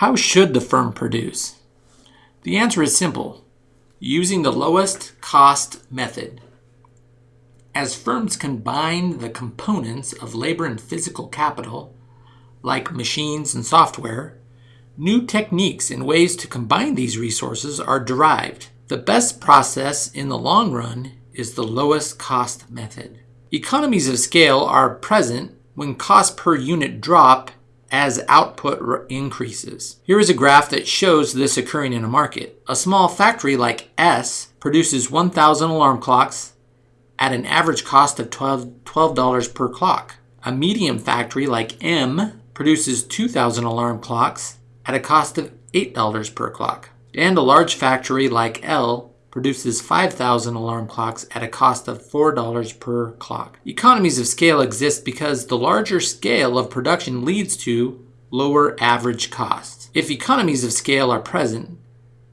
How should the firm produce? The answer is simple using the lowest cost method. As firms combine the components of labor and physical capital, like machines and software, new techniques and ways to combine these resources are derived. The best process in the long run is the lowest cost method. Economies of scale are present when costs per unit drop as output increases. Here is a graph that shows this occurring in a market. A small factory like S produces 1,000 alarm clocks at an average cost of $12, $12 per clock. A medium factory like M produces 2,000 alarm clocks at a cost of $8 per clock. And a large factory like L produces 5,000 alarm clocks at a cost of $4 per clock. Economies of scale exist because the larger scale of production leads to lower average costs. If economies of scale are present,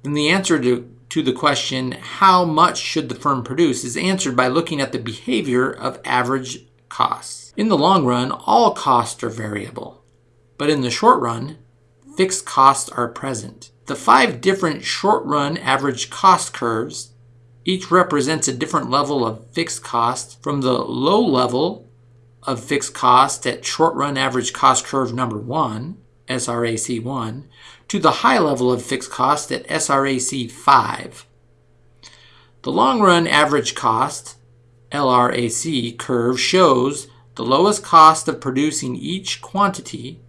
then the answer to, to the question, how much should the firm produce, is answered by looking at the behavior of average costs. In the long run, all costs are variable, but in the short run, fixed costs are present. The five different short-run average cost curves each represents a different level of fixed cost from the low level of fixed cost at short-run average cost curve number 1, SRAC1, to the high level of fixed cost at SRAC5. The long-run average cost, LRAC, curve shows the lowest cost of producing each quantity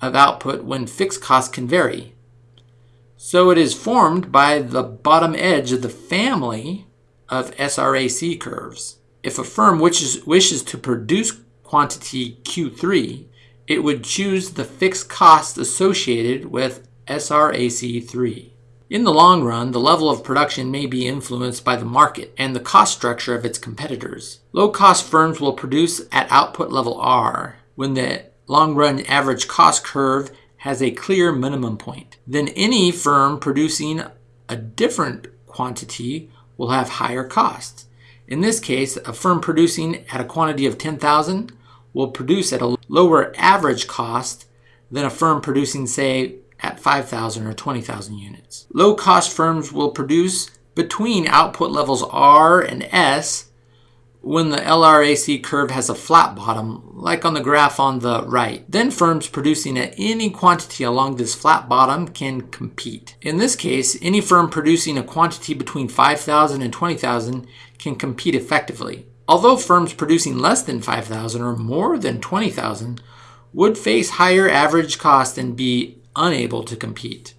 of output when fixed costs can vary. So it is formed by the bottom edge of the family of SRAC curves. If a firm wishes, wishes to produce quantity Q3, it would choose the fixed cost associated with SRAC3. In the long run, the level of production may be influenced by the market and the cost structure of its competitors. Low-cost firms will produce at output level R when the long-run average cost curve has a clear minimum point. Then any firm producing a different quantity will have higher costs. In this case, a firm producing at a quantity of 10,000 will produce at a lower average cost than a firm producing, say, at 5,000 or 20,000 units. Low-cost firms will produce between output levels R and S when the LRAC curve has a flat bottom, like on the graph on the right. Then firms producing at any quantity along this flat bottom can compete. In this case, any firm producing a quantity between 5,000 and 20,000 can compete effectively. Although firms producing less than 5,000 or more than 20,000 would face higher average cost and be unable to compete.